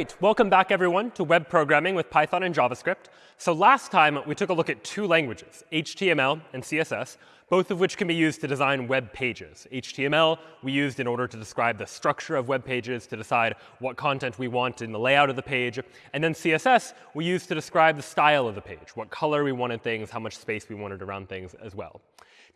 Right, welcome back everyone to web programming with Python and JavaScript. So last time we took a look at two languages, HTML and CSS, both of which can be used to design web pages. HTML we used in order to describe the structure of web pages, to decide what content we want in the layout of the page. And then CSS we used to describe the style of the page, what color we wanted things, how much space we wanted around things as well.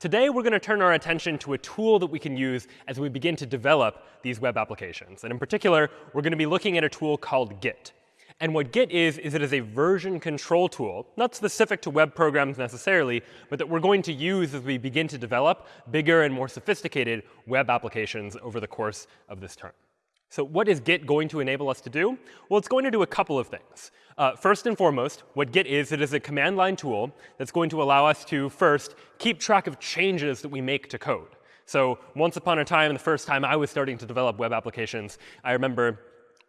Today, we're going to turn our attention to a tool that we can use as we begin to develop these web applications. And in particular, we're going to be looking at a tool called Git. And what Git is, is it is a version control tool, not specific to web programs necessarily, but that we're going to use as we begin to develop bigger and more sophisticated web applications over the course of this term. So what is Git going to enable us to do? Well, it's going to do a couple of things. Uh, first and foremost, what Git is, it is a command line tool that's going to allow us to first keep track of changes that we make to code. So once upon a time, the first time I was starting to develop web applications, I remember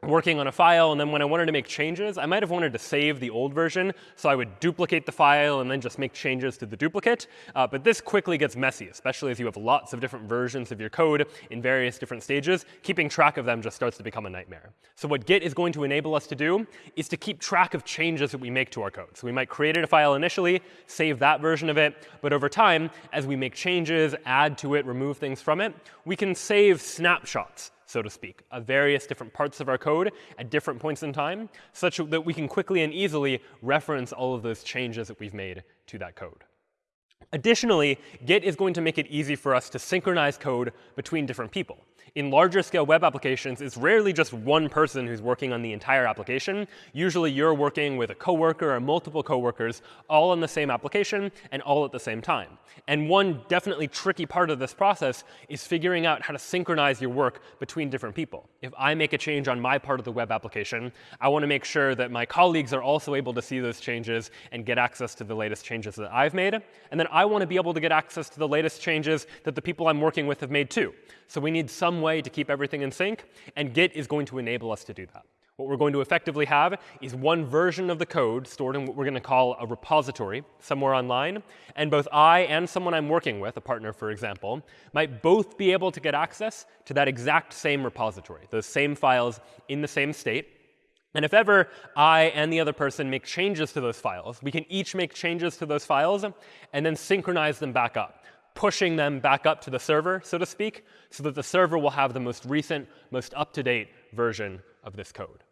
working on a file, and then when I wanted to make changes, I might have wanted to save the old version. So I would duplicate the file and then just make changes to the duplicate. Uh, but this quickly gets messy, especially as you have lots of different versions of your code in various different stages. Keeping track of them just starts to become a nightmare. So what Git is going to enable us to do is to keep track of changes that we make to our code. So we might create a file initially, save that version of it. But over time, as we make changes, add to it, remove things from it, we can save snapshots so to speak, of various different parts of our code at different points in time, such that we can quickly and easily reference all of those changes that we've made to that code. Additionally, Git is going to make it easy for us to synchronize code between different people in larger scale web applications, it's rarely just one person who's working on the entire application. Usually you're working with a coworker or multiple coworkers all on the same application and all at the same time. And one definitely tricky part of this process is figuring out how to synchronize your work between different people. If I make a change on my part of the web application, I want to make sure that my colleagues are also able to see those changes and get access to the latest changes that I've made. And then I want to be able to get access to the latest changes that the people I'm working with have made too. So we need some way to keep everything in sync, and Git is going to enable us to do that. What we're going to effectively have is one version of the code stored in what we're going to call a repository somewhere online. And both I and someone I'm working with, a partner for example, might both be able to get access to that exact same repository, those same files in the same state. And if ever I and the other person make changes to those files, we can each make changes to those files and then synchronize them back up pushing them back up to the server, so to speak, so that the server will have the most recent, most up-to-date version of this code.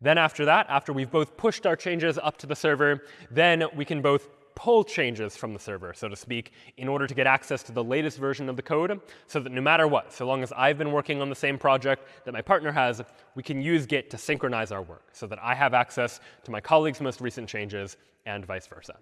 Then after that, after we've both pushed our changes up to the server, then we can both pull changes from the server, so to speak, in order to get access to the latest version of the code, so that no matter what, so long as I've been working on the same project that my partner has, we can use Git to synchronize our work, so that I have access to my colleague's most recent changes and vice versa.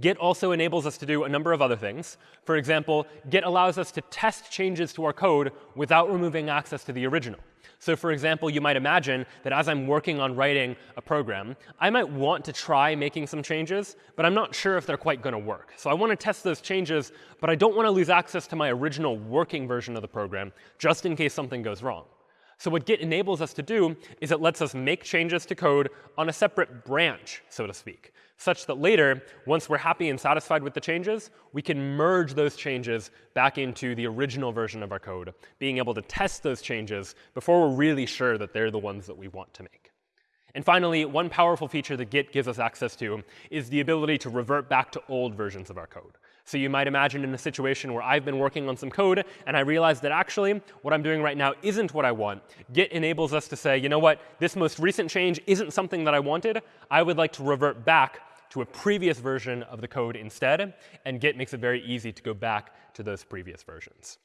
Git also enables us to do a number of other things. For example, Git allows us to test changes to our code without removing access to the original. So for example, you might imagine that as I'm working on writing a program, I might want to try making some changes, but I'm not sure if they're quite going to work. So I want to test those changes, but I don't want to lose access to my original working version of the program, just in case something goes wrong. So what Git enables us to do is it lets us make changes to code on a separate branch, so to speak such that later, once we're happy and satisfied with the changes, we can merge those changes back into the original version of our code, being able to test those changes before we're really sure that they're the ones that we want to make. And finally, one powerful feature that Git gives us access to is the ability to revert back to old versions of our code. So you might imagine in a situation where I've been working on some code, and I realize that actually what I'm doing right now isn't what I want. Git enables us to say, you know what, this most recent change isn't something that I wanted. I would like to revert back to a previous version of the code instead. And Git makes it very easy to go back to those previous versions.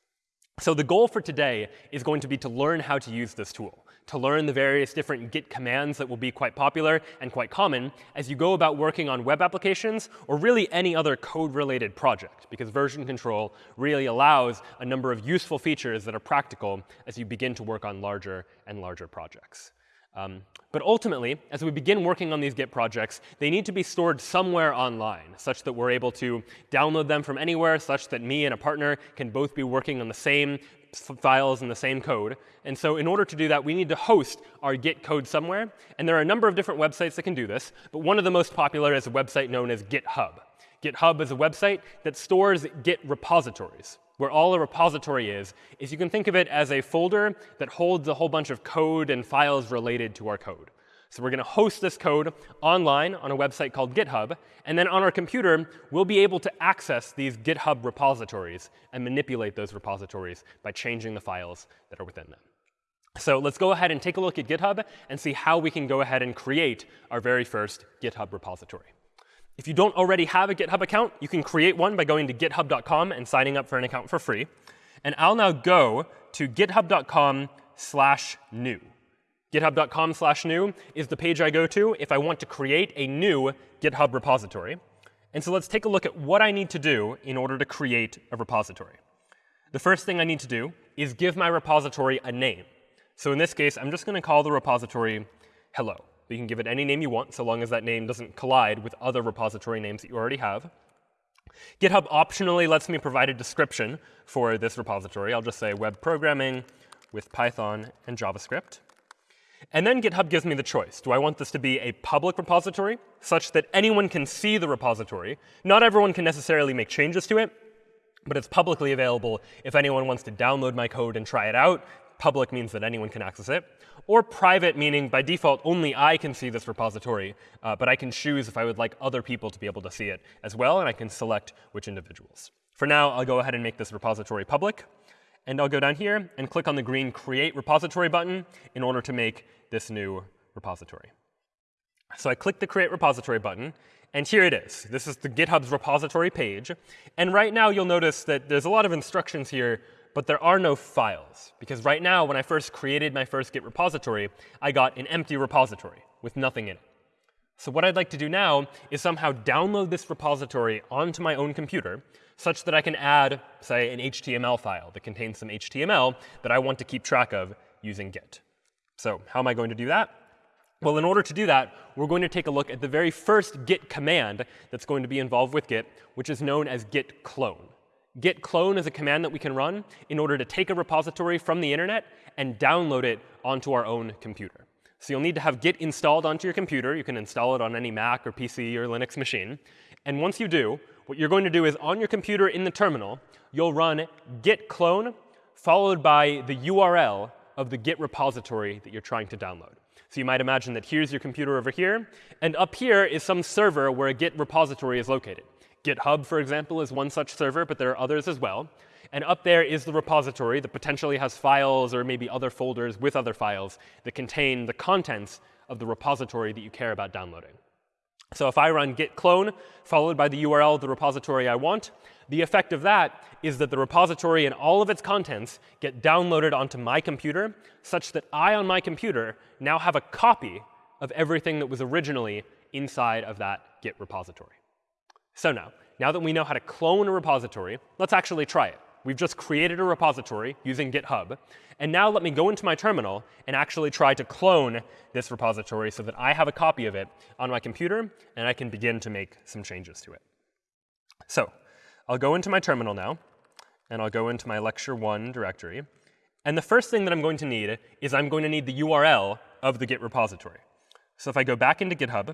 So the goal for today is going to be to learn how to use this tool, to learn the various different Git commands that will be quite popular and quite common as you go about working on web applications or really any other code-related project, because version control really allows a number of useful features that are practical as you begin to work on larger and larger projects. Um, but ultimately, as we begin working on these Git projects, they need to be stored somewhere online, such that we're able to download them from anywhere, such that me and a partner can both be working on the same files and the same code. And so in order to do that, we need to host our Git code somewhere. And there are a number of different websites that can do this. But one of the most popular is a website known as GitHub. GitHub is a website that stores Git repositories. Where all a repository is, is you can think of it as a folder that holds a whole bunch of code and files related to our code. So we're going to host this code online on a website called GitHub. And then on our computer, we'll be able to access these GitHub repositories and manipulate those repositories by changing the files that are within them. So let's go ahead and take a look at GitHub and see how we can go ahead and create our very first GitHub repository. If you don't already have a GitHub account, you can create one by going to github.com and signing up for an account for free. And I'll now go to github.com slash new. GitHub.com slash new is the page I go to if I want to create a new GitHub repository. And so let's take a look at what I need to do in order to create a repository. The first thing I need to do is give my repository a name. So in this case, I'm just going to call the repository hello. You can give it any name you want, so long as that name doesn't collide with other repository names that you already have. GitHub optionally lets me provide a description for this repository. I'll just say web programming with Python and JavaScript. And then GitHub gives me the choice. Do I want this to be a public repository, such that anyone can see the repository? Not everyone can necessarily make changes to it, but it's publicly available if anyone wants to download my code and try it out. Public means that anyone can access it or private, meaning by default only I can see this repository, uh, but I can choose if I would like other people to be able to see it as well, and I can select which individuals. For now, I'll go ahead and make this repository public. And I'll go down here and click on the green Create Repository button in order to make this new repository. So I click the Create Repository button, and here it is. This is the GitHub's repository page. And right now, you'll notice that there's a lot of instructions here but there are no files. Because right now, when I first created my first Git repository, I got an empty repository with nothing in it. So what I'd like to do now is somehow download this repository onto my own computer such that I can add, say, an HTML file that contains some HTML that I want to keep track of using Git. So how am I going to do that? Well, in order to do that, we're going to take a look at the very first git command that's going to be involved with Git, which is known as git clone git clone is a command that we can run in order to take a repository from the internet and download it onto our own computer. So you'll need to have git installed onto your computer. You can install it on any Mac or PC or Linux machine. And once you do, what you're going to do is on your computer in the terminal, you'll run git clone followed by the URL of the Git repository that you're trying to download. So you might imagine that here's your computer over here, and up here is some server where a Git repository is located. GitHub, for example, is one such server, but there are others as well. And up there is the repository that potentially has files or maybe other folders with other files that contain the contents of the repository that you care about downloading. So if I run git clone followed by the URL of the repository I want, the effect of that is that the repository and all of its contents get downloaded onto my computer such that I, on my computer, now have a copy of everything that was originally inside of that Git repository. So now, now that we know how to clone a repository, let's actually try it. We've just created a repository using GitHub. And now let me go into my terminal and actually try to clone this repository so that I have a copy of it on my computer, and I can begin to make some changes to it. So I'll go into my terminal now, and I'll go into my lecture 1 directory. And the first thing that I'm going to need is I'm going to need the URL of the Git repository. So if I go back into GitHub,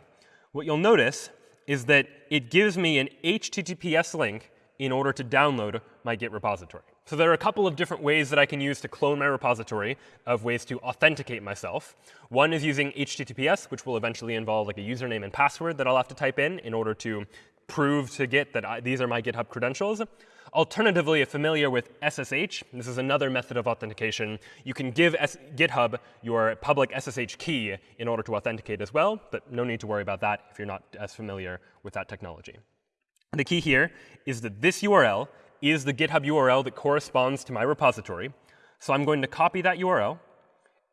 what you'll notice is that it gives me an HTTPS link in order to download my Git repository. So there are a couple of different ways that I can use to clone my repository of ways to authenticate myself. One is using HTTPS, which will eventually involve like a username and password that I'll have to type in in order to prove to Git that I, these are my GitHub credentials. Alternatively, if familiar with SSH, this is another method of authentication. You can give S GitHub your public SSH key in order to authenticate as well, but no need to worry about that if you're not as familiar with that technology. The key here is that this URL is the GitHub URL that corresponds to my repository. So I'm going to copy that URL.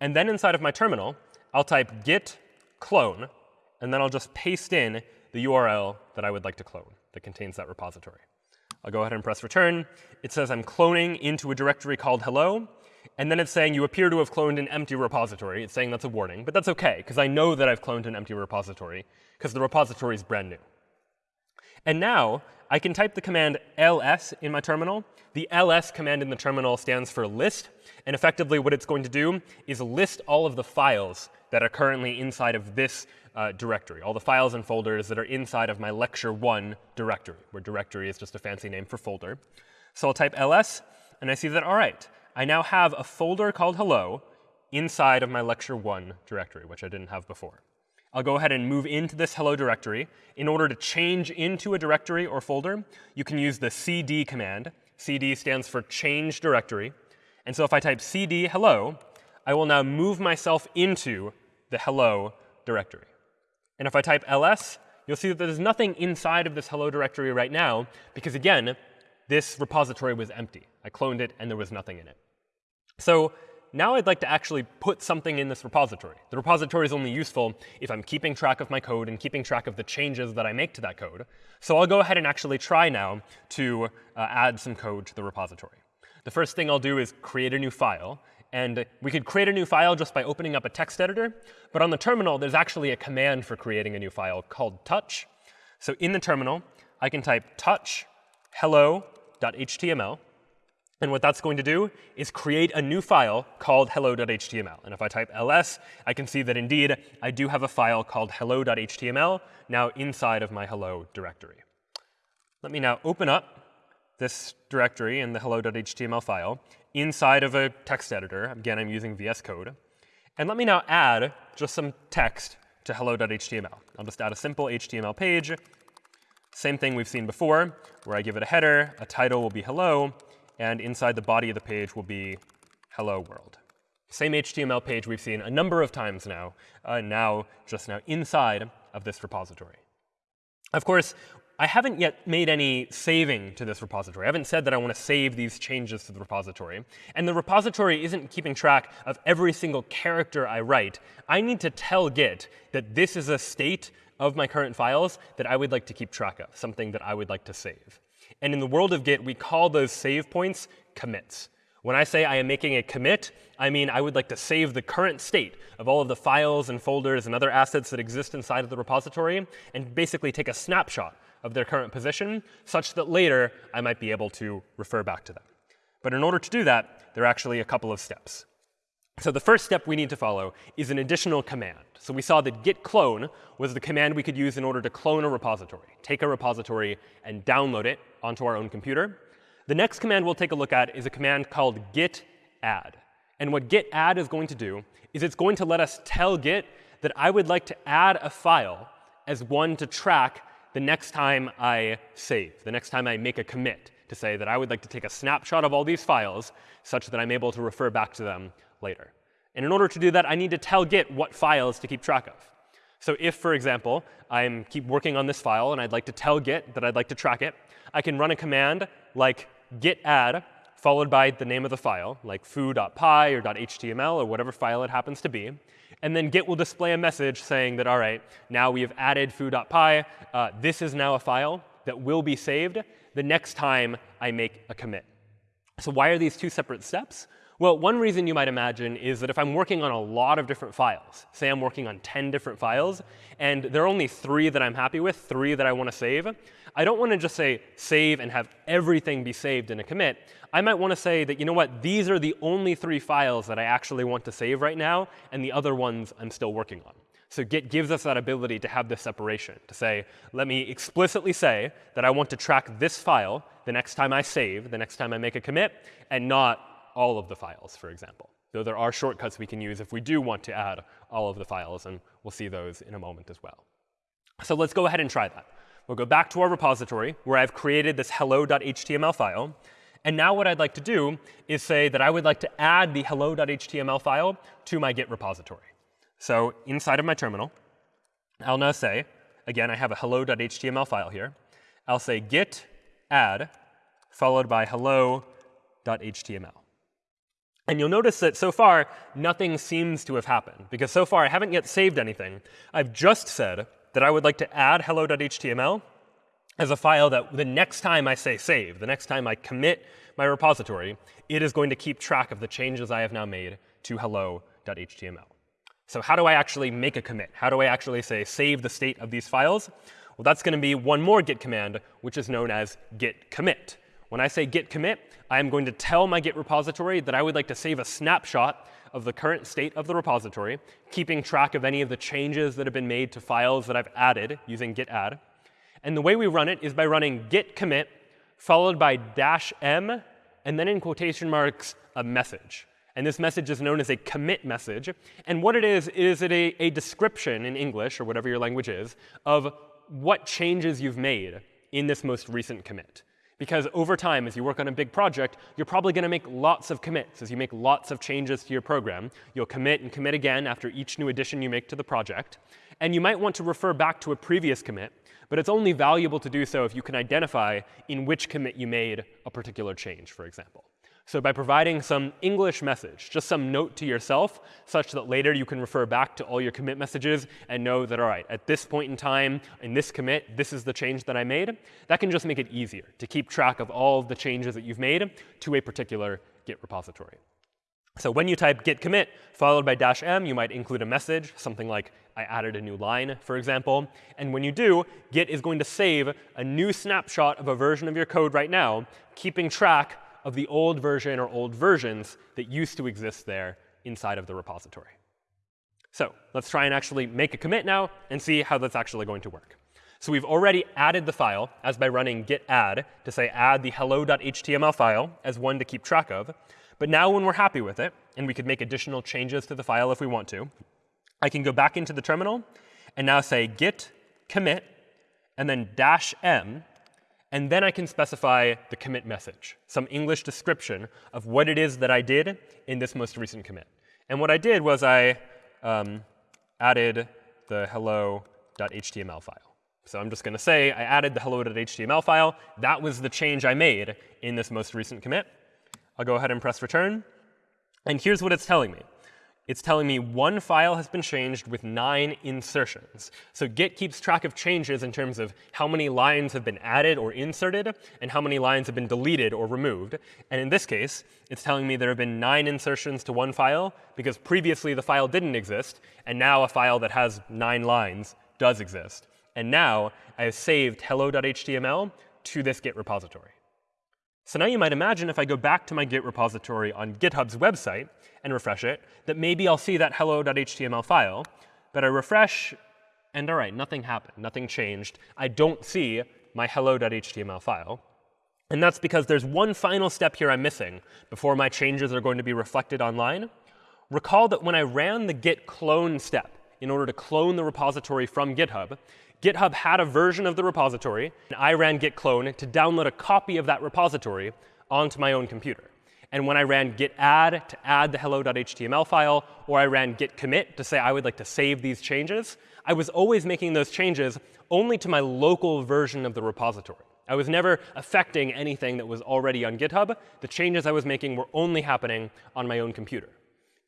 And then inside of my terminal, I'll type git clone, and then I'll just paste in the URL that I would like to clone that contains that repository. I'll go ahead and press return. It says I'm cloning into a directory called hello. And then it's saying you appear to have cloned an empty repository. It's saying that's a warning. But that's OK, because I know that I've cloned an empty repository, because the repository is brand new. And now I can type the command ls in my terminal. The ls command in the terminal stands for list. And effectively, what it's going to do is list all of the files that are currently inside of this uh, directory, all the files and folders that are inside of my lecture 1 directory, where directory is just a fancy name for folder. So I'll type ls, and I see that, all right, I now have a folder called hello inside of my lecture 1 directory, which I didn't have before. I'll go ahead and move into this hello directory. In order to change into a directory or folder, you can use the cd command. cd stands for change directory. And so if I type cd hello, I will now move myself into the hello directory. And if I type ls, you'll see that there's nothing inside of this hello directory right now, because again, this repository was empty. I cloned it, and there was nothing in it. So now I'd like to actually put something in this repository. The repository is only useful if I'm keeping track of my code and keeping track of the changes that I make to that code. So I'll go ahead and actually try now to uh, add some code to the repository. The first thing I'll do is create a new file. And we could create a new file just by opening up a text editor. But on the terminal, there's actually a command for creating a new file called touch. So in the terminal, I can type touch hello.html. And what that's going to do is create a new file called hello.html. And if I type ls, I can see that indeed I do have a file called hello.html now inside of my hello directory. Let me now open up this directory in the hello.html file inside of a text editor. Again, I'm using VS Code. And let me now add just some text to hello.html. I'll just add a simple HTML page. Same thing we've seen before, where I give it a header, a title will be hello, and inside the body of the page will be hello world. Same HTML page we've seen a number of times now, uh, now just now inside of this repository. Of course, I haven't yet made any saving to this repository. I haven't said that I want to save these changes to the repository. And the repository isn't keeping track of every single character I write. I need to tell Git that this is a state of my current files that I would like to keep track of, something that I would like to save. And in the world of Git, we call those save points commits. When I say I am making a commit, I mean I would like to save the current state of all of the files and folders and other assets that exist inside of the repository and basically take a snapshot of their current position, such that later I might be able to refer back to them. But in order to do that, there are actually a couple of steps. So the first step we need to follow is an additional command. So we saw that git clone was the command we could use in order to clone a repository, take a repository and download it onto our own computer. The next command we'll take a look at is a command called git add. And what git add is going to do is it's going to let us tell Git that I would like to add a file as one to track the next time I save, the next time I make a commit to say that I would like to take a snapshot of all these files such that I'm able to refer back to them later. And in order to do that, I need to tell Git what files to keep track of. So if, for example, I'm keep working on this file and I'd like to tell Git that I'd like to track it, I can run a command like git add followed by the name of the file, like foo.py or .html or whatever file it happens to be. And then Git will display a message saying that, all right, now we have added foo.py. Uh, this is now a file that will be saved the next time I make a commit. So why are these two separate steps? Well, one reason you might imagine is that if I'm working on a lot of different files, say I'm working on 10 different files, and there are only three that I'm happy with, three that I want to save, I don't want to just say save and have everything be saved in a commit. I might want to say that, you know what, these are the only three files that I actually want to save right now, and the other ones I'm still working on. So Git gives us that ability to have this separation, to say, let me explicitly say that I want to track this file the next time I save, the next time I make a commit, and not all of the files, for example. Though there are shortcuts we can use if we do want to add all of the files, and we'll see those in a moment as well. So let's go ahead and try that. We'll go back to our repository where I've created this hello.html file. And now what I'd like to do is say that I would like to add the hello.html file to my Git repository. So inside of my terminal, I'll now say, again, I have a hello.html file here. I'll say git add followed by hello.html. And you'll notice that so far, nothing seems to have happened. Because so far, I haven't yet saved anything. I've just said that I would like to add hello.html as a file that the next time I say save, the next time I commit my repository, it is going to keep track of the changes I have now made to hello.html. So how do I actually make a commit? How do I actually say save the state of these files? Well, that's going to be one more git command, which is known as git commit. When I say git commit, I am going to tell my Git repository that I would like to save a snapshot of the current state of the repository, keeping track of any of the changes that have been made to files that I've added using git add. And the way we run it is by running git commit followed by dash m, and then in quotation marks, a message. And this message is known as a commit message. And what it is, is it a, a description in English, or whatever your language is, of what changes you've made in this most recent commit. Because over time, as you work on a big project, you're probably going to make lots of commits. As you make lots of changes to your program, you'll commit and commit again after each new addition you make to the project. And you might want to refer back to a previous commit, but it's only valuable to do so if you can identify in which commit you made a particular change, for example. So by providing some English message, just some note to yourself, such that later you can refer back to all your commit messages and know that, all right, at this point in time, in this commit, this is the change that I made, that can just make it easier to keep track of all of the changes that you've made to a particular Git repository. So when you type git commit followed by dash m, you might include a message, something like I added a new line, for example. And when you do, Git is going to save a new snapshot of a version of your code right now, keeping track of the old version or old versions that used to exist there inside of the repository. So let's try and actually make a commit now and see how that's actually going to work. So we've already added the file as by running git add to say add the hello.html file as one to keep track of. But now when we're happy with it, and we could make additional changes to the file if we want to, I can go back into the terminal and now say git commit and then dash m and then I can specify the commit message, some English description of what it is that I did in this most recent commit. And what I did was I um, added the hello.html file. So I'm just going to say I added the hello.html file. That was the change I made in this most recent commit. I'll go ahead and press return. And here's what it's telling me it's telling me one file has been changed with nine insertions. So Git keeps track of changes in terms of how many lines have been added or inserted and how many lines have been deleted or removed. And in this case, it's telling me there have been nine insertions to one file because previously the file didn't exist, and now a file that has nine lines does exist. And now I have saved hello.html to this Git repository. So now you might imagine if I go back to my Git repository on GitHub's website and refresh it, that maybe I'll see that hello.html file. But I refresh, and all right, nothing happened. Nothing changed. I don't see my hello.html file. And that's because there's one final step here I'm missing before my changes are going to be reflected online. Recall that when I ran the git clone step in order to clone the repository from GitHub, GitHub had a version of the repository, and I ran git clone to download a copy of that repository onto my own computer. And when I ran git add to add the hello.html file, or I ran git commit to say I would like to save these changes, I was always making those changes only to my local version of the repository. I was never affecting anything that was already on GitHub. The changes I was making were only happening on my own computer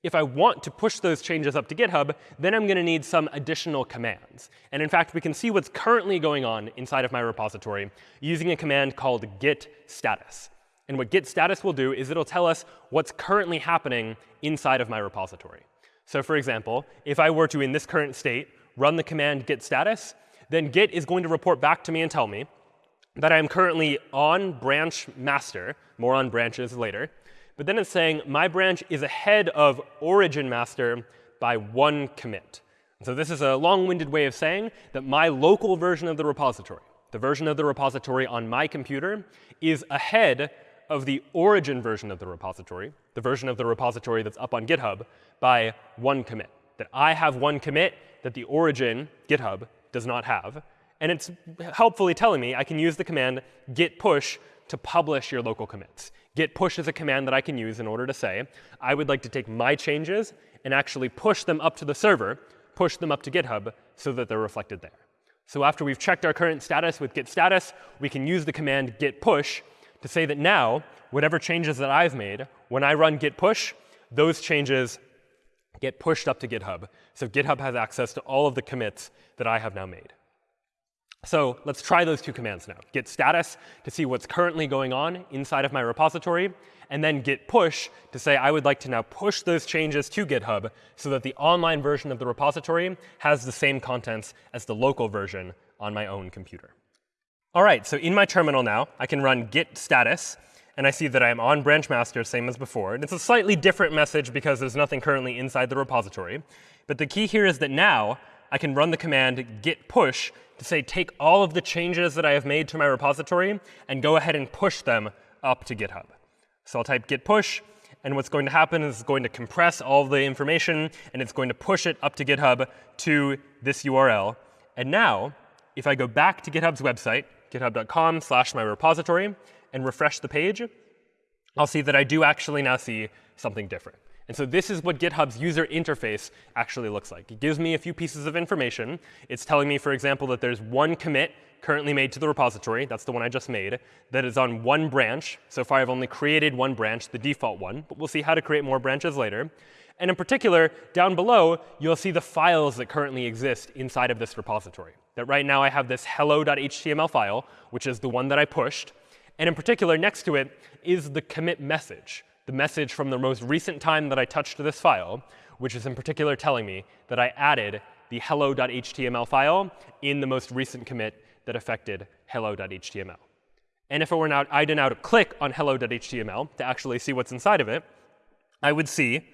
if I want to push those changes up to GitHub, then I'm going to need some additional commands. And in fact, we can see what's currently going on inside of my repository using a command called git status. And what git status will do is it'll tell us what's currently happening inside of my repository. So for example, if I were to, in this current state, run the command git status, then git is going to report back to me and tell me that I am currently on branch master, more on branches later, but then it's saying my branch is ahead of origin master by one commit. so this is a long-winded way of saying that my local version of the repository, the version of the repository on my computer, is ahead of the origin version of the repository, the version of the repository that's up on GitHub, by one commit. That I have one commit that the origin, GitHub, does not have. And it's helpfully telling me I can use the command git push to publish your local commits. Git push is a command that I can use in order to say, I would like to take my changes and actually push them up to the server, push them up to GitHub so that they're reflected there. So after we've checked our current status with git status, we can use the command git push to say that now, whatever changes that I've made, when I run git push, those changes get pushed up to GitHub. So GitHub has access to all of the commits that I have now made. So let's try those two commands now. Git status to see what's currently going on inside of my repository, and then git push to say I would like to now push those changes to GitHub so that the online version of the repository has the same contents as the local version on my own computer. All right, so in my terminal now, I can run git status, and I see that I'm on branch master, same as before. And it's a slightly different message because there's nothing currently inside the repository. But the key here is that now I can run the command git push to say take all of the changes that I have made to my repository and go ahead and push them up to GitHub. So I'll type git push, and what's going to happen is it's going to compress all the information, and it's going to push it up to GitHub to this URL. And now, if I go back to GitHub's website, github.com slash my repository, and refresh the page, I'll see that I do actually now see something different. And so this is what GitHub's user interface actually looks like. It gives me a few pieces of information. It's telling me, for example, that there's one commit currently made to the repository. That's the one I just made. That is on one branch. So far, I've only created one branch, the default one. But we'll see how to create more branches later. And in particular, down below, you'll see the files that currently exist inside of this repository. That right now I have this hello.html file, which is the one that I pushed. And in particular, next to it is the commit message, the message from the most recent time that I touched this file, which is in particular telling me that I added the hello.html file in the most recent commit that affected hello.html. And if it were now, I did now to click on hello.html to actually see what's inside of it, I would see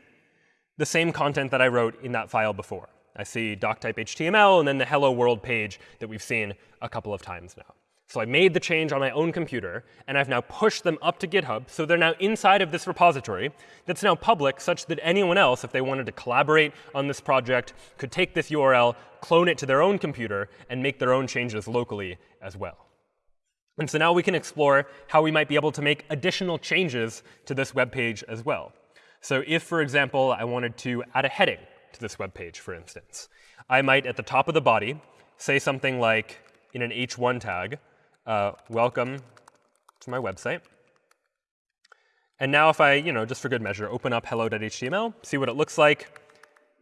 the same content that I wrote in that file before. I see doctype HTML and then the hello world page that we've seen a couple of times now. So I made the change on my own computer, and I've now pushed them up to GitHub. So they're now inside of this repository that's now public, such that anyone else, if they wanted to collaborate on this project, could take this URL, clone it to their own computer, and make their own changes locally as well. And so now we can explore how we might be able to make additional changes to this web page as well. So if, for example, I wanted to add a heading to this web page, for instance, I might, at the top of the body, say something like, in an h1 tag, uh, welcome to my website. And now if I, you know, just for good measure, open up hello.html, see what it looks like.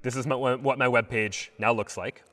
This is my, what my web page now looks like.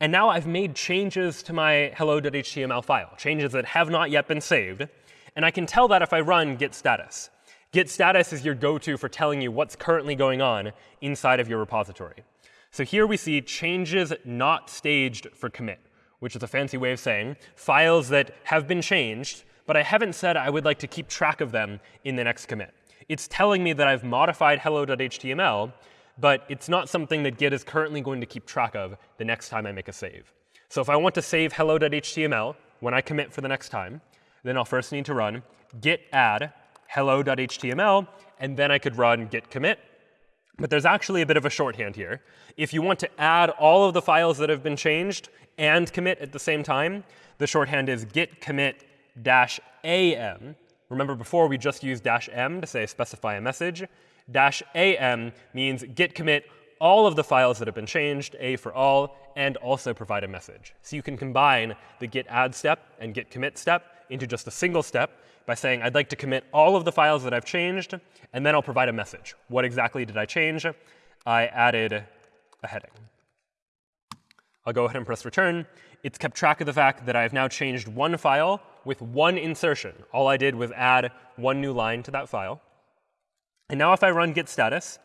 And now I've made changes to my hello.html file, changes that have not yet been saved. And I can tell that if I run git status. Git status is your go-to for telling you what's currently going on inside of your repository. So here we see changes not staged for commit which is a fancy way of saying files that have been changed, but I haven't said I would like to keep track of them in the next commit. It's telling me that I've modified hello.html, but it's not something that Git is currently going to keep track of the next time I make a save. So if I want to save hello.html when I commit for the next time, then I'll first need to run git add hello.html, and then I could run git commit. But there's actually a bit of a shorthand here. If you want to add all of the files that have been changed and commit at the same time, the shorthand is git commit dash am. Remember before we just used dash m to say specify a message. Dash am means git commit all of the files that have been changed, a for all, and also provide a message. So you can combine the git add step and git commit step into just a single step by saying I'd like to commit all of the files that I've changed, and then I'll provide a message. What exactly did I change? I added a heading. I'll go ahead and press return. It's kept track of the fact that I've now changed one file with one insertion. All I did was add one new line to that file. And now if I run git status,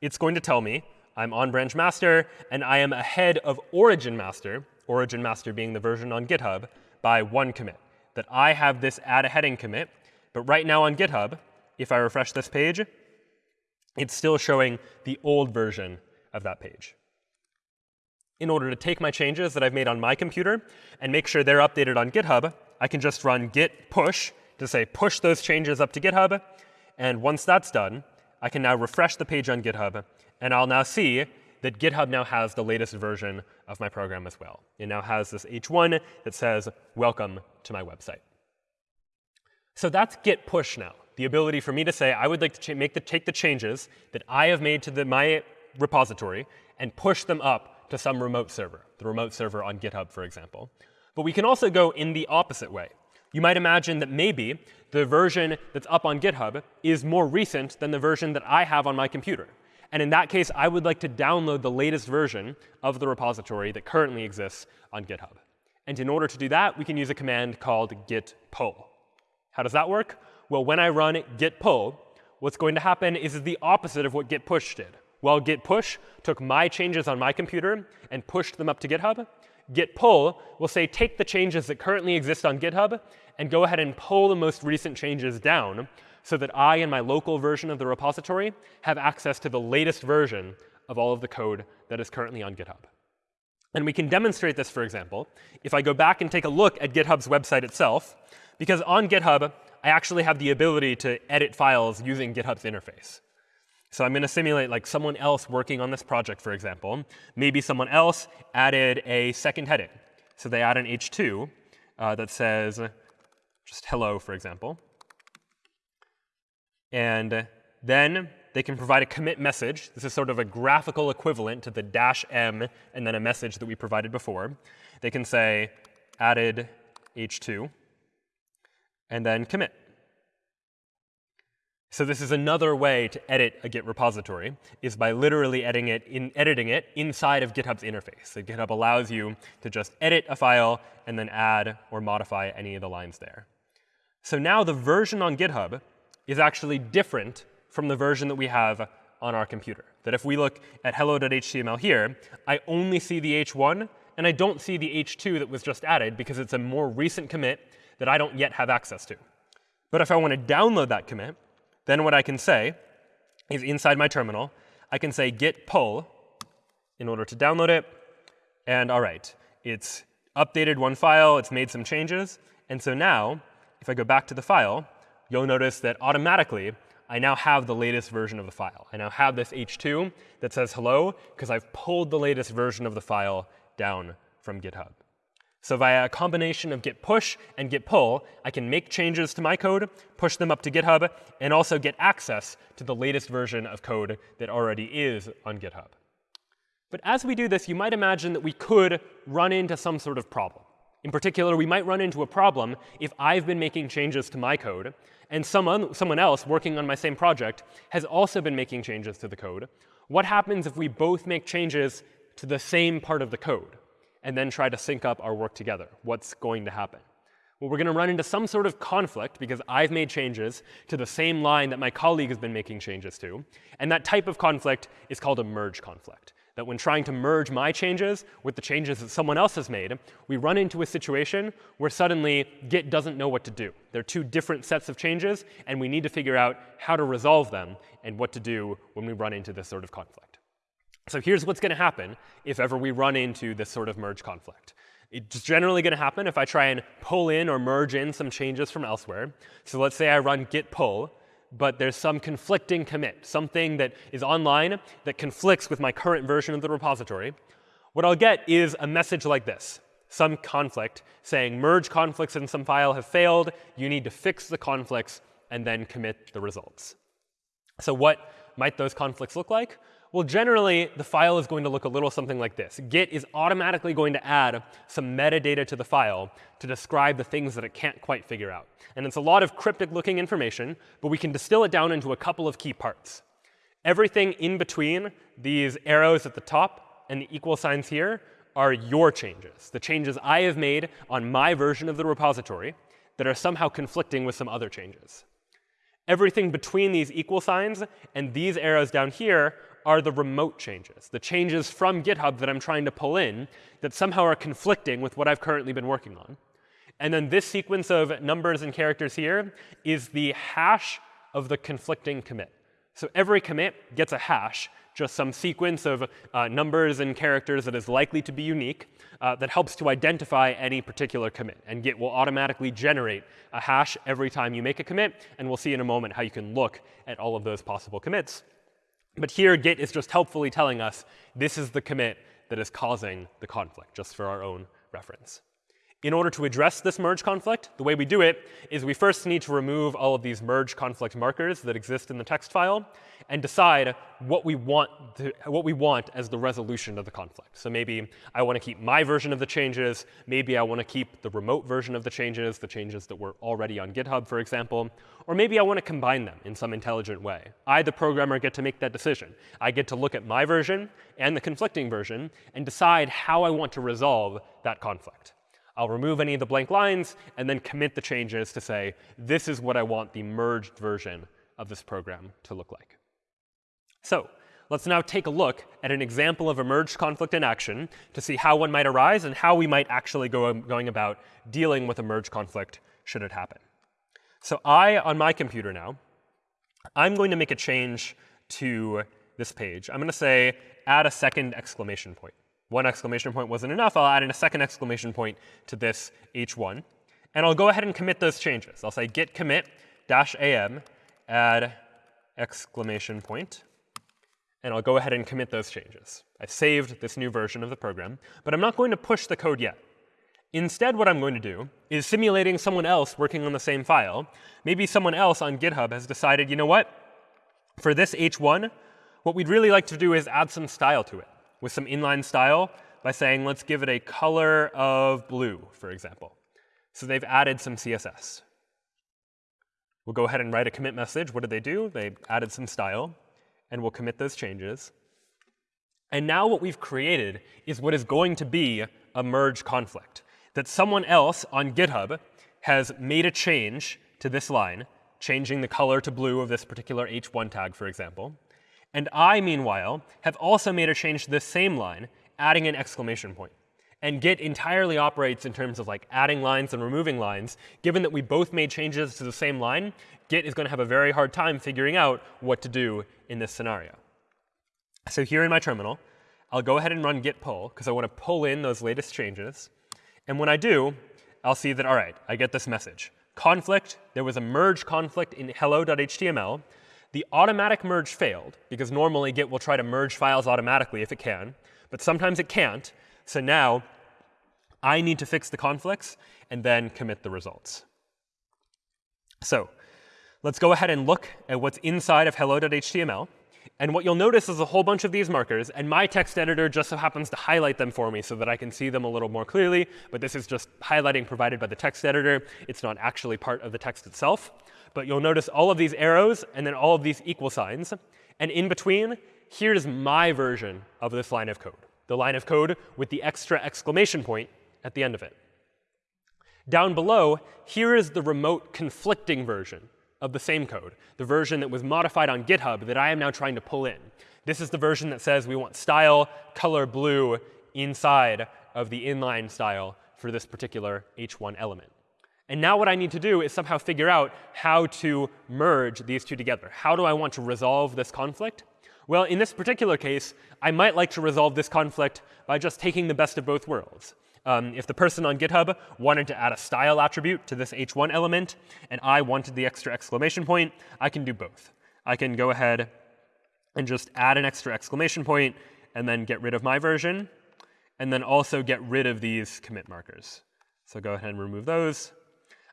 it's going to tell me I'm on branch master, and I am ahead of origin master, origin master being the version on GitHub, by one commit. That I have this add a heading commit. But right now on GitHub, if I refresh this page, it's still showing the old version of that page in order to take my changes that I've made on my computer and make sure they're updated on GitHub, I can just run git push to say push those changes up to GitHub. And once that's done, I can now refresh the page on GitHub. And I'll now see that GitHub now has the latest version of my program as well. It now has this h1 that says, welcome to my website. So that's git push now, the ability for me to say, I would like to make the, take the changes that I have made to the, my repository and push them up to some remote server, the remote server on GitHub, for example. But we can also go in the opposite way. You might imagine that maybe the version that's up on GitHub is more recent than the version that I have on my computer. And in that case, I would like to download the latest version of the repository that currently exists on GitHub. And in order to do that, we can use a command called git pull. How does that work? Well, when I run git pull, what's going to happen is the opposite of what git push did. Well, git push took my changes on my computer and pushed them up to GitHub. Git pull will say take the changes that currently exist on GitHub and go ahead and pull the most recent changes down so that I and my local version of the repository have access to the latest version of all of the code that is currently on GitHub. And we can demonstrate this, for example, if I go back and take a look at GitHub's website itself, because on GitHub, I actually have the ability to edit files using GitHub's interface. So I'm going to simulate like someone else working on this project, for example. Maybe someone else added a second heading. So they add an h2 uh, that says just hello, for example. And then they can provide a commit message. This is sort of a graphical equivalent to the dash m and then a message that we provided before. They can say added h2 and then commit. So this is another way to edit a Git repository, is by literally editing it, in, editing it inside of GitHub's interface. So GitHub allows you to just edit a file and then add or modify any of the lines there. So now the version on GitHub is actually different from the version that we have on our computer. That if we look at hello.html here, I only see the h1, and I don't see the h2 that was just added because it's a more recent commit that I don't yet have access to. But if I want to download that commit, then what I can say is inside my terminal, I can say git pull in order to download it. And all right, it's updated one file, it's made some changes. And so now, if I go back to the file, you'll notice that automatically I now have the latest version of the file. I now have this h2 that says hello because I've pulled the latest version of the file down from GitHub. So via a combination of git push and git pull, I can make changes to my code, push them up to GitHub, and also get access to the latest version of code that already is on GitHub. But as we do this, you might imagine that we could run into some sort of problem. In particular, we might run into a problem if I've been making changes to my code, and someone, someone else working on my same project has also been making changes to the code. What happens if we both make changes to the same part of the code? and then try to sync up our work together. What's going to happen? Well, we're going to run into some sort of conflict because I've made changes to the same line that my colleague has been making changes to. And that type of conflict is called a merge conflict. That when trying to merge my changes with the changes that someone else has made, we run into a situation where suddenly Git doesn't know what to do. There are two different sets of changes, and we need to figure out how to resolve them and what to do when we run into this sort of conflict. So here's what's going to happen if ever we run into this sort of merge conflict. It's generally going to happen if I try and pull in or merge in some changes from elsewhere. So let's say I run git pull, but there's some conflicting commit, something that is online that conflicts with my current version of the repository. What I'll get is a message like this, some conflict saying merge conflicts in some file have failed. You need to fix the conflicts and then commit the results. So what might those conflicts look like? Well, generally, the file is going to look a little something like this. Git is automatically going to add some metadata to the file to describe the things that it can't quite figure out. And it's a lot of cryptic-looking information, but we can distill it down into a couple of key parts. Everything in between these arrows at the top and the equal signs here are your changes, the changes I have made on my version of the repository that are somehow conflicting with some other changes. Everything between these equal signs and these arrows down here are the remote changes, the changes from GitHub that I'm trying to pull in that somehow are conflicting with what I've currently been working on. And then this sequence of numbers and characters here is the hash of the conflicting commit. So every commit gets a hash, just some sequence of uh, numbers and characters that is likely to be unique uh, that helps to identify any particular commit. And Git will automatically generate a hash every time you make a commit. And we'll see in a moment how you can look at all of those possible commits. But here, Git is just helpfully telling us this is the commit that is causing the conflict, just for our own reference. In order to address this merge conflict, the way we do it is we first need to remove all of these merge conflict markers that exist in the text file and decide what we want to, what we want as the resolution of the conflict. So maybe I want to keep my version of the changes. Maybe I want to keep the remote version of the changes, the changes that were already on GitHub, for example. Or maybe I want to combine them in some intelligent way. I, the programmer, get to make that decision. I get to look at my version and the conflicting version and decide how I want to resolve that conflict. I'll remove any of the blank lines and then commit the changes to say, this is what I want the merged version of this program to look like. So let's now take a look at an example of a merged conflict in action to see how one might arise and how we might actually go um, going about dealing with a merged conflict should it happen. So I, on my computer now, I'm going to make a change to this page. I'm going to say add a second exclamation point. One exclamation point wasn't enough, I'll add in a second exclamation point to this h1. And I'll go ahead and commit those changes. I'll say git commit dash am add exclamation point, and I'll go ahead and commit those changes. I've saved this new version of the program, but I'm not going to push the code yet. Instead, what I'm going to do is simulating someone else working on the same file. Maybe someone else on GitHub has decided, you know what? For this h1, what we'd really like to do is add some style to it with some inline style by saying, let's give it a color of blue, for example. So they've added some CSS. We'll go ahead and write a commit message. What did they do? They added some style, and we'll commit those changes. And now what we've created is what is going to be a merge conflict, that someone else on GitHub has made a change to this line, changing the color to blue of this particular h1 tag, for example. And I, meanwhile, have also made a change to this same line, adding an exclamation point. And Git entirely operates in terms of like adding lines and removing lines. Given that we both made changes to the same line, Git is going to have a very hard time figuring out what to do in this scenario. So here in my terminal, I'll go ahead and run git pull, because I want to pull in those latest changes. And when I do, I'll see that, all right, I get this message. Conflict, there was a merge conflict in hello.html. The automatic merge failed, because normally Git will try to merge files automatically if it can. But sometimes it can't. So now I need to fix the conflicts and then commit the results. So let's go ahead and look at what's inside of hello.html. And what you'll notice is a whole bunch of these markers. And my text editor just so happens to highlight them for me so that I can see them a little more clearly. But this is just highlighting provided by the text editor. It's not actually part of the text itself. But you'll notice all of these arrows and then all of these equal signs. And in between, here's my version of this line of code, the line of code with the extra exclamation point at the end of it. Down below, here is the remote conflicting version of the same code, the version that was modified on GitHub that I am now trying to pull in. This is the version that says we want style color blue inside of the inline style for this particular h1 element. And now what I need to do is somehow figure out how to merge these two together. How do I want to resolve this conflict? Well, in this particular case, I might like to resolve this conflict by just taking the best of both worlds. Um, if the person on GitHub wanted to add a style attribute to this h1 element, and I wanted the extra exclamation point, I can do both. I can go ahead and just add an extra exclamation point, and then get rid of my version, and then also get rid of these commit markers. So go ahead and remove those.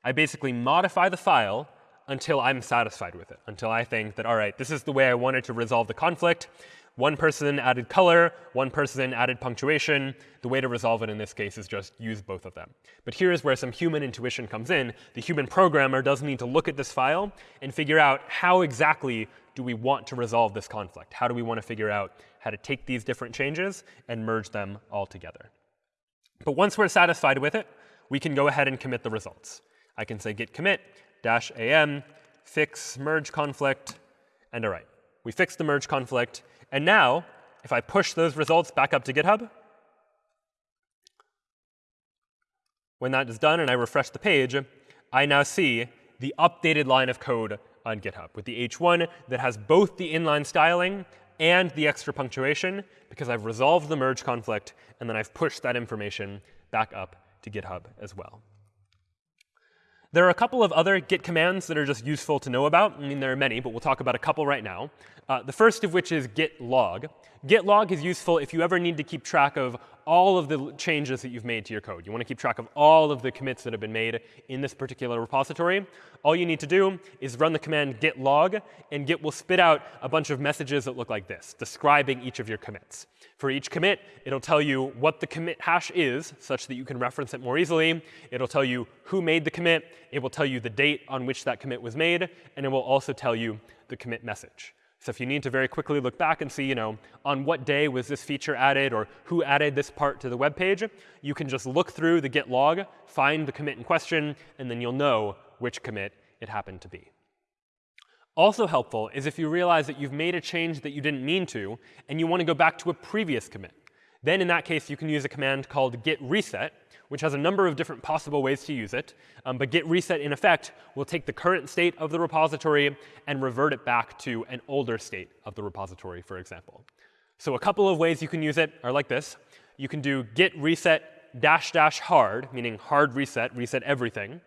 I basically modify the file until I'm satisfied with it, until I think that, all right, this is the way I wanted to resolve the conflict. One person added color, one person added punctuation. The way to resolve it in this case is just use both of them. But here is where some human intuition comes in. The human programmer does need to look at this file and figure out how exactly do we want to resolve this conflict? How do we want to figure out how to take these different changes and merge them all together? But once we're satisfied with it, we can go ahead and commit the results. I can say git commit dash am fix merge conflict, and all right, we fixed the merge conflict. And now, if I push those results back up to GitHub, when that is done and I refresh the page, I now see the updated line of code on GitHub with the h1 that has both the inline styling and the extra punctuation because I've resolved the merge conflict and then I've pushed that information back up to GitHub as well. There are a couple of other git commands that are just useful to know about. I mean, there are many, but we'll talk about a couple right now. Uh, the first of which is git log. Git log is useful if you ever need to keep track of all of the changes that you've made to your code. You want to keep track of all of the commits that have been made in this particular repository. All you need to do is run the command git log, and Git will spit out a bunch of messages that look like this, describing each of your commits. For each commit, it'll tell you what the commit hash is, such that you can reference it more easily. It'll tell you who made the commit. It will tell you the date on which that commit was made. And it will also tell you the commit message. So if you need to very quickly look back and see, you know, on what day was this feature added or who added this part to the web page, you can just look through the git log, find the commit in question, and then you'll know which commit it happened to be. Also helpful is if you realize that you've made a change that you didn't mean to, and you want to go back to a previous commit. Then in that case, you can use a command called git reset, which has a number of different possible ways to use it. Um, but git reset, in effect, will take the current state of the repository and revert it back to an older state of the repository, for example. So a couple of ways you can use it are like this. you can do git reset dash dash hard, meaning hard reset, reset everything,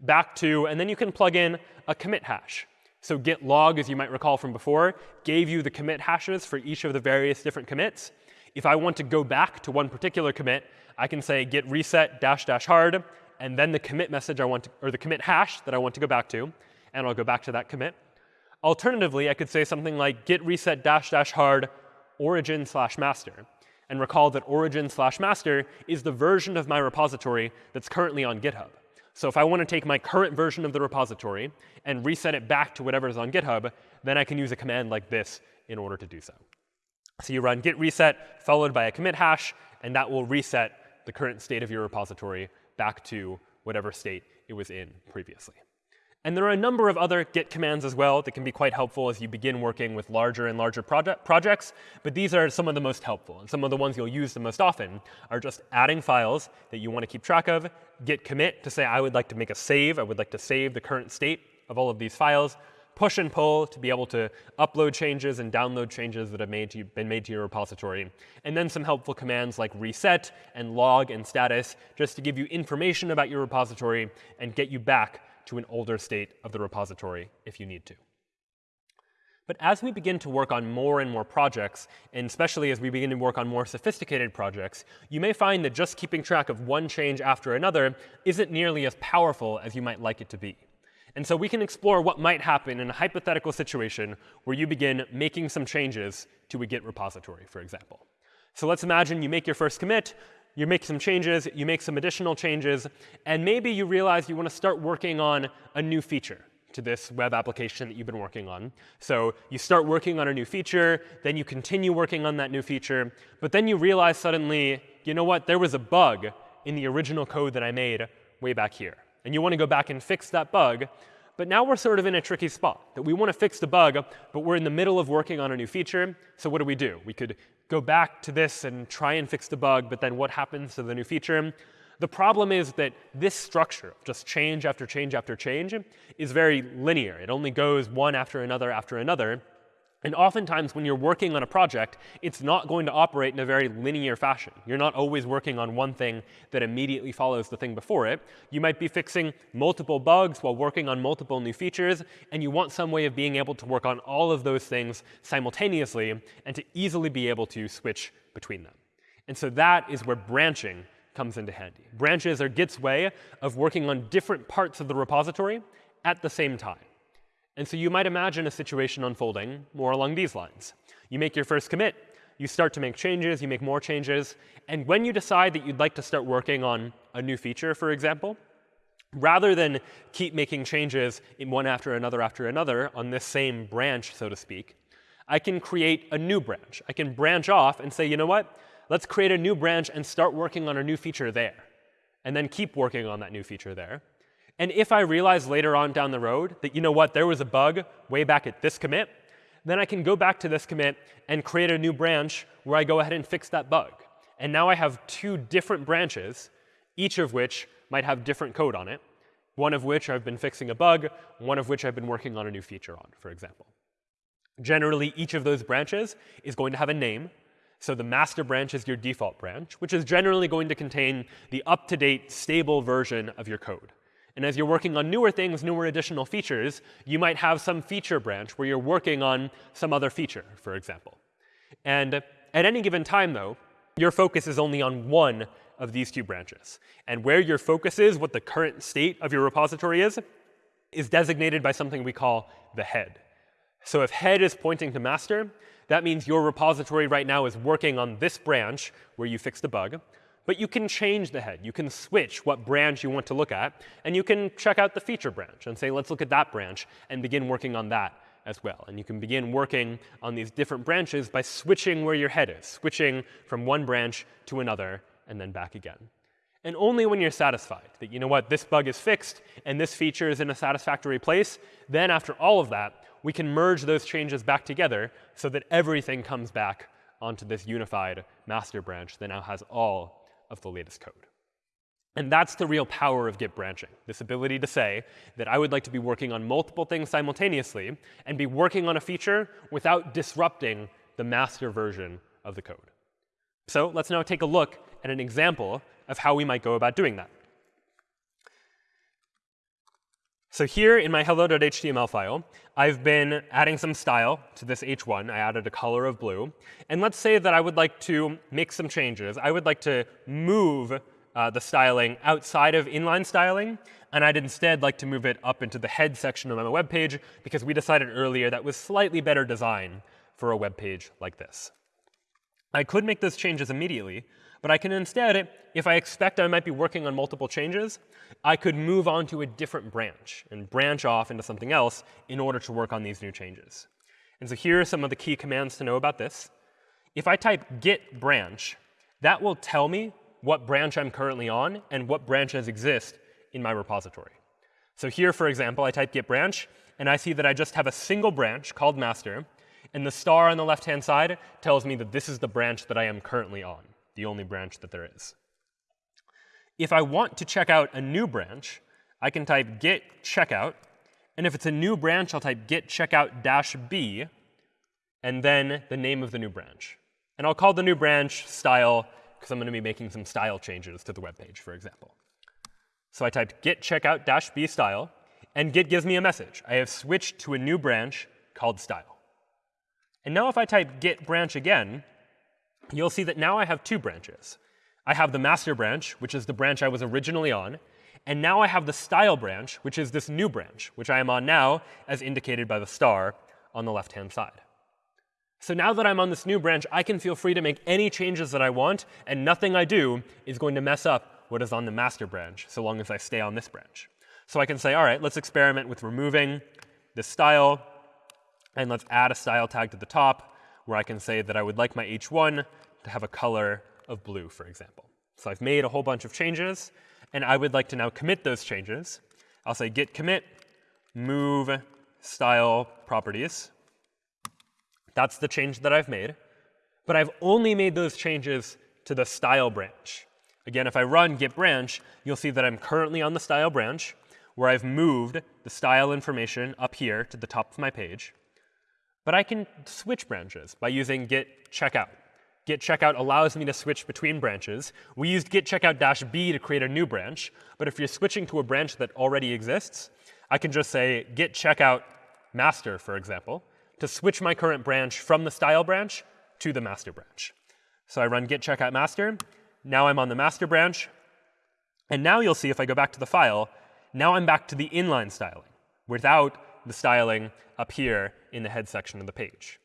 back to, and then you can plug in a commit hash. So git log, as you might recall from before, gave you the commit hashes for each of the various different commits. If I want to go back to one particular commit, I can say git reset dash dash hard, and then the commit message I want to, or the commit hash that I want to go back to, and I'll go back to that commit. Alternatively, I could say something like git reset dash dash hard origin slash master. And recall that origin slash master is the version of my repository that's currently on GitHub. So if I want to take my current version of the repository and reset it back to whatever is on GitHub, then I can use a command like this in order to do so. So you run git reset followed by a commit hash, and that will reset the current state of your repository back to whatever state it was in previously. And there are a number of other git commands as well that can be quite helpful as you begin working with larger and larger project projects. But these are some of the most helpful. And some of the ones you'll use the most often are just adding files that you want to keep track of, git commit to say I would like to make a save. I would like to save the current state of all of these files. Push and pull to be able to upload changes and download changes that have made you, been made to your repository. And then some helpful commands like reset and log and status just to give you information about your repository and get you back to an older state of the repository if you need to. But as we begin to work on more and more projects, and especially as we begin to work on more sophisticated projects, you may find that just keeping track of one change after another isn't nearly as powerful as you might like it to be. And so we can explore what might happen in a hypothetical situation where you begin making some changes to a Git repository, for example. So let's imagine you make your first commit, you make some changes, you make some additional changes, and maybe you realize you want to start working on a new feature to this web application that you've been working on. So you start working on a new feature, then you continue working on that new feature, but then you realize suddenly, you know what, there was a bug in the original code that I made way back here. And you want to go back and fix that bug, but now we're sort of in a tricky spot that we want to fix the bug, but we're in the middle of working on a new feature. So what do we do? We could go back to this and try and fix the bug, but then what happens to the new feature? The problem is that this structure, just change after change after change, is very linear. It only goes one after another after another. And oftentimes, when you're working on a project, it's not going to operate in a very linear fashion. You're not always working on one thing that immediately follows the thing before it. You might be fixing multiple bugs while working on multiple new features, and you want some way of being able to work on all of those things simultaneously and to easily be able to switch between them. And so that is where branching comes into handy. Branches are Git's way of working on different parts of the repository at the same time. And so you might imagine a situation unfolding more along these lines. You make your first commit, you start to make changes, you make more changes, and when you decide that you'd like to start working on a new feature, for example, rather than keep making changes in one after another after another on this same branch, so to speak, I can create a new branch. I can branch off and say, you know what? Let's create a new branch and start working on a new feature there. And then keep working on that new feature there. And if I realize later on down the road that, you know what, there was a bug way back at this commit, then I can go back to this commit and create a new branch where I go ahead and fix that bug. And now I have two different branches, each of which might have different code on it, one of which I've been fixing a bug, one of which I've been working on a new feature on, for example. Generally, each of those branches is going to have a name. So the master branch is your default branch, which is generally going to contain the up-to-date, stable version of your code. And as you're working on newer things, newer additional features, you might have some feature branch where you're working on some other feature, for example. And at any given time, though, your focus is only on one of these two branches. And where your focus is, what the current state of your repository is, is designated by something we call the head. So if head is pointing to master, that means your repository right now is working on this branch where you fixed the bug. But you can change the head. You can switch what branch you want to look at. And you can check out the feature branch and say, let's look at that branch and begin working on that as well. And you can begin working on these different branches by switching where your head is, switching from one branch to another and then back again. And only when you're satisfied that, you know what, this bug is fixed and this feature is in a satisfactory place, then after all of that, we can merge those changes back together so that everything comes back onto this unified master branch that now has all of the latest code. And that's the real power of Git branching, this ability to say that I would like to be working on multiple things simultaneously and be working on a feature without disrupting the master version of the code. So let's now take a look at an example of how we might go about doing that. So here in my hello.html file, I've been adding some style to this h1. I added a color of blue. And let's say that I would like to make some changes. I would like to move uh, the styling outside of inline styling, and I'd instead like to move it up into the head section of my web page because we decided earlier that was slightly better design for a web page like this. I could make those changes immediately, but I can instead, if I expect I might be working on multiple changes, I could move on to a different branch and branch off into something else in order to work on these new changes. And so here are some of the key commands to know about this. If I type git branch, that will tell me what branch I'm currently on and what branches exist in my repository. So here, for example, I type git branch, and I see that I just have a single branch called master, and the star on the left-hand side tells me that this is the branch that I am currently on the only branch that there is. If I want to check out a new branch, I can type git checkout. And if it's a new branch, I'll type git checkout dash b, and then the name of the new branch. And I'll call the new branch style, because I'm going to be making some style changes to the web page, for example. So I typed git checkout dash b style, and git gives me a message. I have switched to a new branch called style. And now if I type git branch again, you'll see that now I have two branches. I have the master branch, which is the branch I was originally on, and now I have the style branch, which is this new branch, which I am on now, as indicated by the star on the left-hand side. So now that I'm on this new branch, I can feel free to make any changes that I want, and nothing I do is going to mess up what is on the master branch, so long as I stay on this branch. So I can say, all right, let's experiment with removing this style, and let's add a style tag to the top, where I can say that I would like my h1 to have a color of blue, for example. So I've made a whole bunch of changes, and I would like to now commit those changes. I'll say git commit move style properties. That's the change that I've made. But I've only made those changes to the style branch. Again, if I run git branch, you'll see that I'm currently on the style branch, where I've moved the style information up here to the top of my page. But I can switch branches by using git checkout. Git checkout allows me to switch between branches. We used git checkout dash b to create a new branch. But if you're switching to a branch that already exists, I can just say git checkout master, for example, to switch my current branch from the style branch to the master branch. So I run git checkout master. Now I'm on the master branch. And now you'll see if I go back to the file, now I'm back to the inline styling without the styling up here in the head section of the page.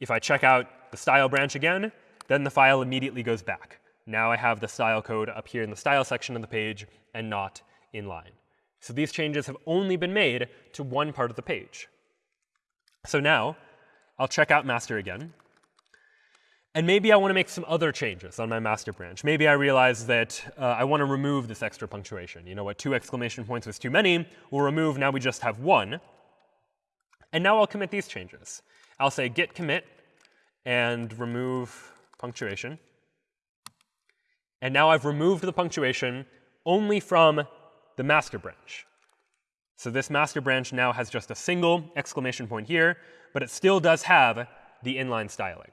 If I check out the style branch again, then the file immediately goes back. Now I have the style code up here in the style section of the page and not inline. So these changes have only been made to one part of the page. So now I'll check out master again. And maybe I want to make some other changes on my master branch. Maybe I realize that uh, I want to remove this extra punctuation. You know what, two exclamation points was too many. We'll remove, now we just have one. And now I'll commit these changes. I'll say git commit and remove punctuation. And now I've removed the punctuation only from the master branch. So this master branch now has just a single exclamation point here, but it still does have the inline styling.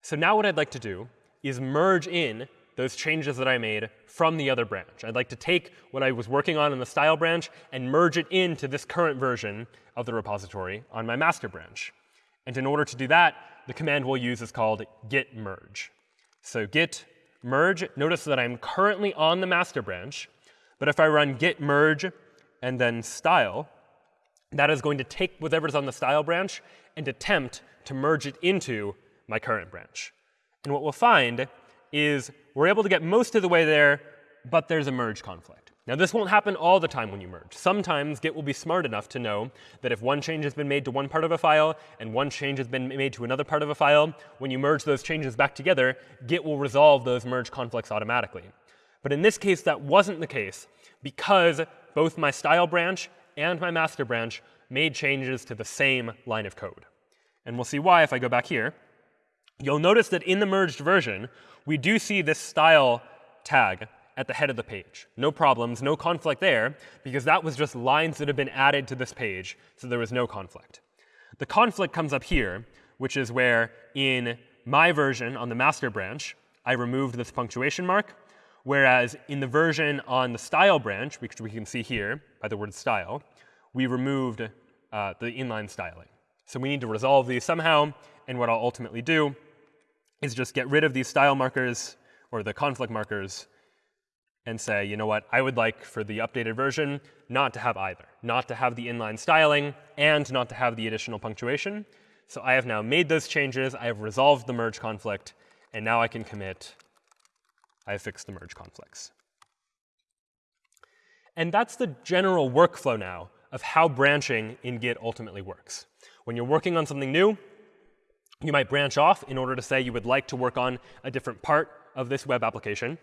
So now what I'd like to do is merge in those changes that I made from the other branch. I'd like to take what I was working on in the style branch and merge it into this current version of the repository on my master branch. And in order to do that, the command we'll use is called git merge. So git merge, notice that I'm currently on the master branch. But if I run git merge and then style, that is going to take whatever's on the style branch and attempt to merge it into my current branch. And what we'll find is we're able to get most of the way there, but there's a merge conflict. Now, this won't happen all the time when you merge. Sometimes Git will be smart enough to know that if one change has been made to one part of a file and one change has been made to another part of a file, when you merge those changes back together, Git will resolve those merge conflicts automatically. But in this case, that wasn't the case because both my style branch and my master branch made changes to the same line of code. And we'll see why if I go back here. You'll notice that in the merged version, we do see this style tag at the head of the page. No problems, no conflict there, because that was just lines that have been added to this page, so there was no conflict. The conflict comes up here, which is where in my version on the master branch, I removed this punctuation mark, whereas in the version on the style branch, which we can see here by the word style, we removed uh, the inline styling. So we need to resolve these somehow, and what I'll ultimately do is just get rid of these style markers or the conflict markers and say, you know what, I would like for the updated version not to have either, not to have the inline styling and not to have the additional punctuation. So I have now made those changes, I have resolved the merge conflict, and now I can commit, I have fixed the merge conflicts. And that's the general workflow now of how branching in Git ultimately works. When you're working on something new, you might branch off in order to say you would like to work on a different part of this web application.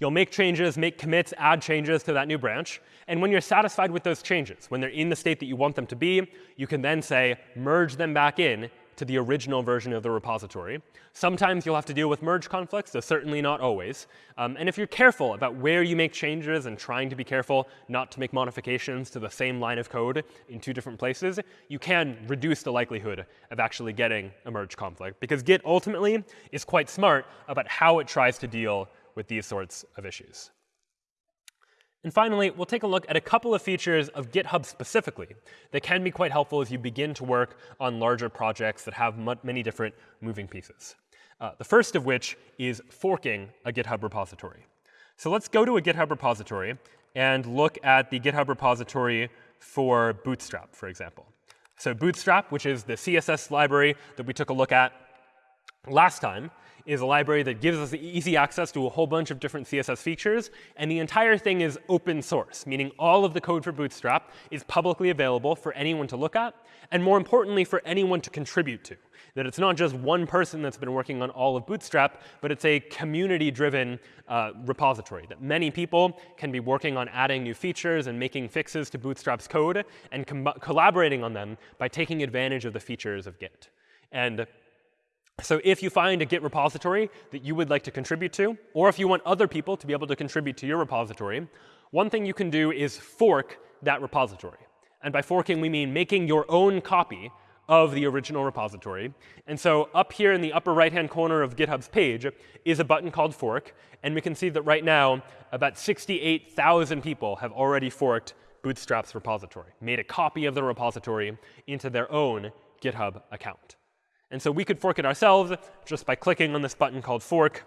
You'll make changes, make commits, add changes to that new branch. And when you're satisfied with those changes, when they're in the state that you want them to be, you can then say merge them back in to the original version of the repository. Sometimes you'll have to deal with merge conflicts, though certainly not always. Um, and if you're careful about where you make changes and trying to be careful not to make modifications to the same line of code in two different places, you can reduce the likelihood of actually getting a merge conflict. Because Git ultimately is quite smart about how it tries to deal with these sorts of issues. And finally, we'll take a look at a couple of features of GitHub specifically that can be quite helpful as you begin to work on larger projects that have many different moving pieces. Uh, the first of which is forking a GitHub repository. So let's go to a GitHub repository and look at the GitHub repository for Bootstrap, for example. So Bootstrap, which is the CSS library that we took a look at last time, is a library that gives us easy access to a whole bunch of different CSS features. And the entire thing is open source, meaning all of the code for Bootstrap is publicly available for anyone to look at, and more importantly, for anyone to contribute to. That it's not just one person that's been working on all of Bootstrap, but it's a community-driven uh, repository, that many people can be working on adding new features and making fixes to Bootstrap's code and collaborating on them by taking advantage of the features of Git. And so if you find a Git repository that you would like to contribute to, or if you want other people to be able to contribute to your repository, one thing you can do is fork that repository. And by forking, we mean making your own copy of the original repository. And so up here in the upper right-hand corner of GitHub's page is a button called fork. And we can see that right now, about 68,000 people have already forked Bootstrap's repository, made a copy of the repository into their own GitHub account. And so we could fork it ourselves just by clicking on this button called fork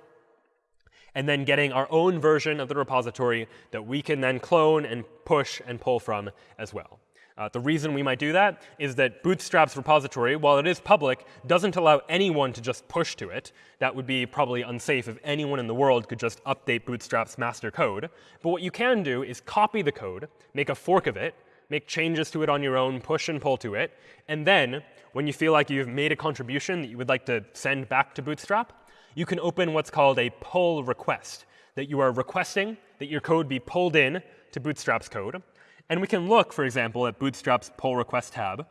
and then getting our own version of the repository that we can then clone and push and pull from as well. Uh, the reason we might do that is that Bootstrap's repository, while it is public, doesn't allow anyone to just push to it. That would be probably unsafe if anyone in the world could just update Bootstrap's master code. But what you can do is copy the code, make a fork of it, make changes to it on your own, push and pull to it. And then when you feel like you've made a contribution that you would like to send back to Bootstrap, you can open what's called a pull request, that you are requesting that your code be pulled in to Bootstrap's code. And we can look, for example, at Bootstrap's pull request tab.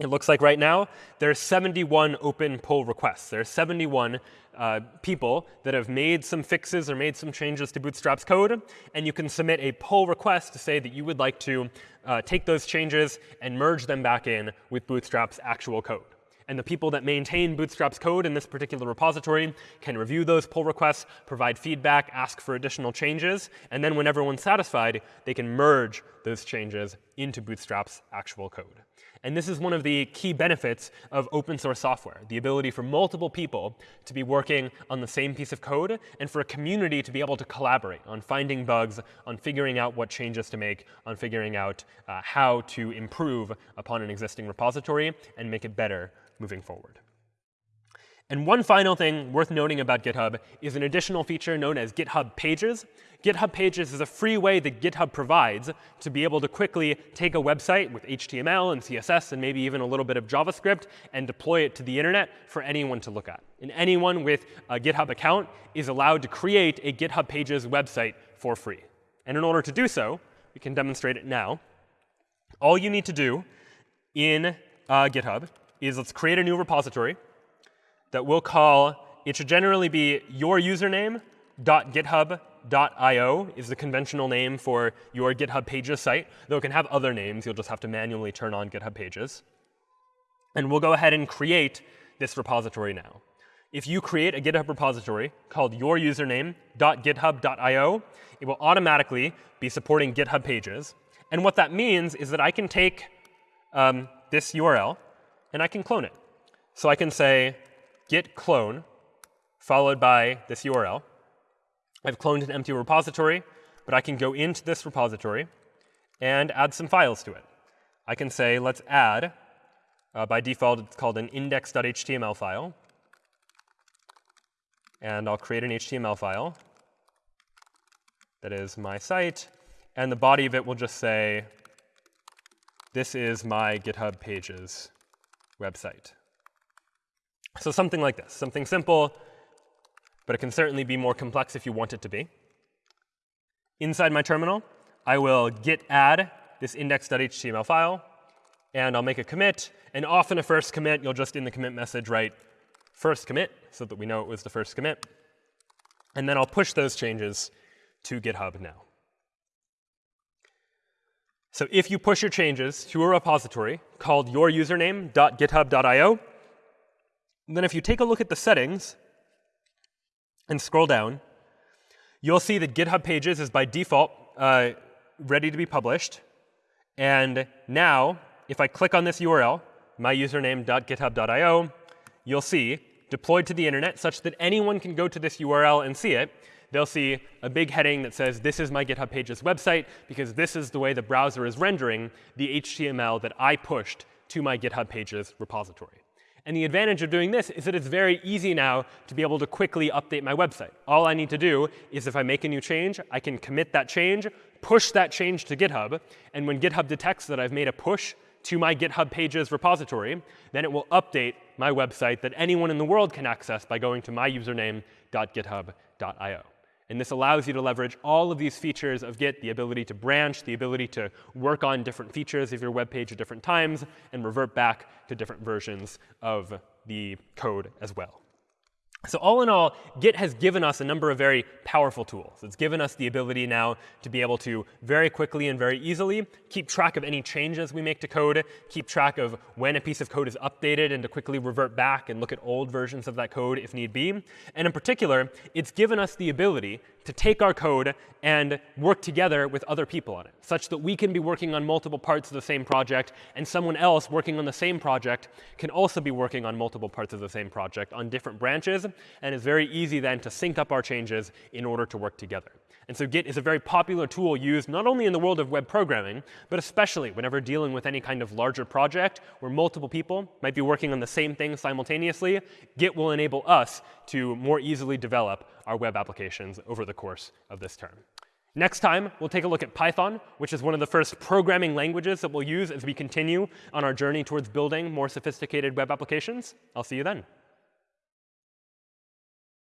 It looks like right now there are 71 open pull requests. There are 71 uh, people that have made some fixes or made some changes to Bootstrap's code. And you can submit a pull request to say that you would like to uh, take those changes and merge them back in with Bootstrap's actual code. And the people that maintain Bootstrap's code in this particular repository can review those pull requests, provide feedback, ask for additional changes, and then when everyone's satisfied, they can merge those changes into Bootstrap's actual code. And this is one of the key benefits of open source software, the ability for multiple people to be working on the same piece of code and for a community to be able to collaborate on finding bugs, on figuring out what changes to make, on figuring out uh, how to improve upon an existing repository and make it better moving forward. And one final thing worth noting about GitHub is an additional feature known as GitHub Pages. GitHub Pages is a free way that GitHub provides to be able to quickly take a website with HTML and CSS and maybe even a little bit of JavaScript and deploy it to the internet for anyone to look at. And anyone with a GitHub account is allowed to create a GitHub Pages website for free. And in order to do so, we can demonstrate it now. All you need to do in uh, GitHub is let's create a new repository that we'll call, it should generally be your username .github.io is the conventional name for your GitHub Pages site, though it can have other names. You'll just have to manually turn on GitHub Pages. And we'll go ahead and create this repository now. if you create a GitHub repository called your yourusername.github.io, it will automatically be supporting GitHub pages. And what that means is that I can take um, this URL and I can clone it. So I can say git clone followed by this URL. I've cloned an empty repository, but I can go into this repository and add some files to it. I can say, let's add, uh, by default, it's called an index.html file and I'll create an HTML file that is my site, and the body of it will just say, this is my GitHub Pages website. So something like this, something simple, but it can certainly be more complex if you want it to be. Inside my terminal, I will git add this index.html file, and I'll make a commit. And often a first commit, you'll just in the commit message write first commit so that we know it was the first commit. And then I'll push those changes to GitHub now. So if you push your changes to a repository called then if you take a look at the settings and scroll down, you'll see that GitHub Pages is by default uh, ready to be published. And now, if I click on this URL, myusername.github.io, you'll see deployed to the internet such that anyone can go to this URL and see it. They'll see a big heading that says, this is my GitHub Pages website, because this is the way the browser is rendering the HTML that I pushed to my GitHub Pages repository. And the advantage of doing this is that it's very easy now to be able to quickly update my website. All I need to do is if I make a new change, I can commit that change, push that change to GitHub, and when GitHub detects that I've made a push to my GitHub Pages repository, then it will update my website that anyone in the world can access by going to myusername.github.io. And this allows you to leverage all of these features of Git, the ability to branch, the ability to work on different features of your web page at different times, and revert back to different versions of the code as well. So all in all, Git has given us a number of very powerful tools. It's given us the ability now to be able to very quickly and very easily keep track of any changes we make to code, keep track of when a piece of code is updated, and to quickly revert back and look at old versions of that code if need be. And in particular, it's given us the ability to take our code and work together with other people on it, such that we can be working on multiple parts of the same project, and someone else working on the same project can also be working on multiple parts of the same project on different branches, and it's very easy then to sync up our changes in order to work together. And so Git is a very popular tool used not only in the world of web programming, but especially whenever dealing with any kind of larger project where multiple people might be working on the same thing simultaneously. Git will enable us to more easily develop our web applications over the course of this term. Next time, we'll take a look at Python, which is one of the first programming languages that we'll use as we continue on our journey towards building more sophisticated web applications. I'll see you then.